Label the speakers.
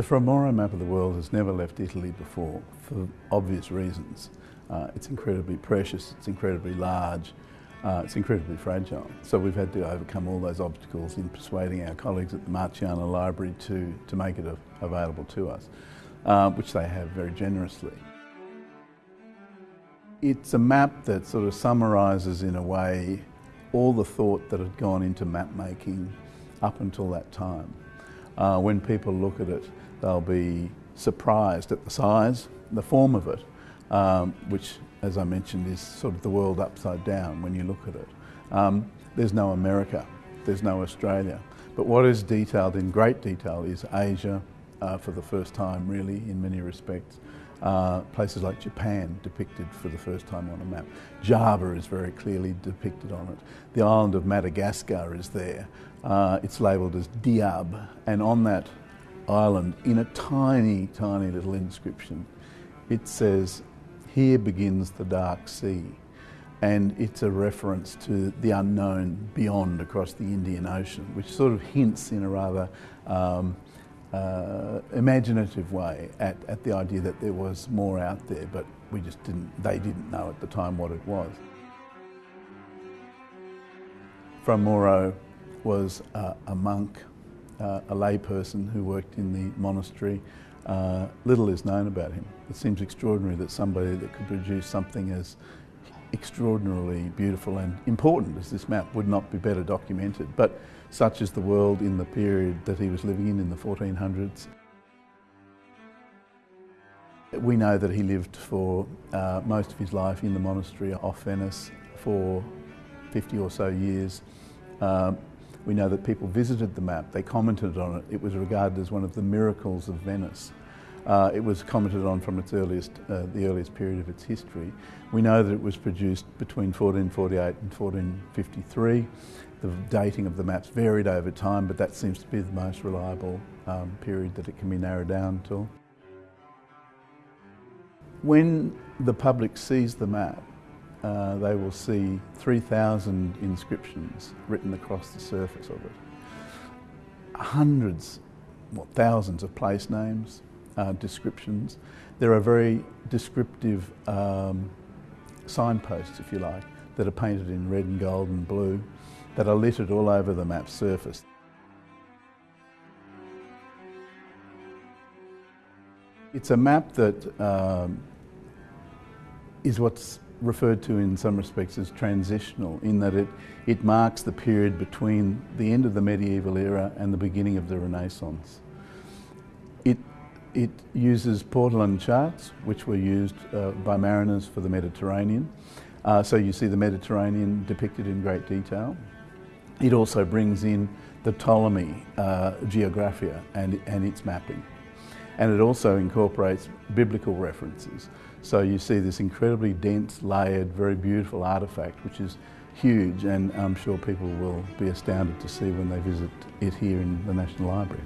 Speaker 1: The Fra Mauro map of the world has never left Italy before for obvious reasons. Uh, it's incredibly precious, it's incredibly large, uh, it's incredibly fragile. So we've had to overcome all those obstacles in persuading our colleagues at the Marciana Library to, to make it available to us, uh, which they have very generously. It's a map that sort of summarises in a way all the thought that had gone into map making up until that time. Uh, when people look at it, they'll be surprised at the size, the form of it, um, which, as I mentioned, is sort of the world upside down when you look at it. Um, there's no America, there's no Australia. But what is detailed in great detail is Asia, uh, for the first time, really, in many respects. Uh, places like Japan depicted for the first time on a map. Java is very clearly depicted on it. The island of Madagascar is there. Uh, it's labelled as Diab, and on that island in a tiny, tiny little inscription. It says, Here begins the dark sea. And it's a reference to the unknown beyond across the Indian Ocean, which sort of hints in a rather um, uh, imaginative way at, at the idea that there was more out there, but we just didn't, they didn't know at the time what it was. Fra Mauro was a monk uh, a layperson who worked in the monastery. Uh, little is known about him. It seems extraordinary that somebody that could produce something as extraordinarily beautiful and important as this map would not be better documented. But such is the world in the period that he was living in, in the 1400s. We know that he lived for uh, most of his life in the monastery off Venice for 50 or so years. Uh, we know that people visited the map, they commented on it. It was regarded as one of the miracles of Venice. Uh, it was commented on from its earliest, uh, the earliest period of its history. We know that it was produced between 1448 and 1453. The dating of the maps varied over time, but that seems to be the most reliable um, period that it can be narrowed down to. When the public sees the map, uh, they will see 3,000 inscriptions written across the surface of it. Hundreds, what, thousands of place names, uh, descriptions. There are very descriptive um, signposts, if you like, that are painted in red and gold and blue that are littered all over the map surface. It's a map that um, is what's referred to in some respects as transitional in that it, it marks the period between the end of the medieval era and the beginning of the Renaissance. It, uses Portolan charts which were used uh, by mariners for the Mediterranean. Uh, so you see the Mediterranean depicted in great detail. It also brings in the Ptolemy uh, Geographia and, and its mapping and it also incorporates biblical references. So you see this incredibly dense, layered, very beautiful artefact, which is huge, and I'm sure people will be astounded to see when they visit it here in the National Library.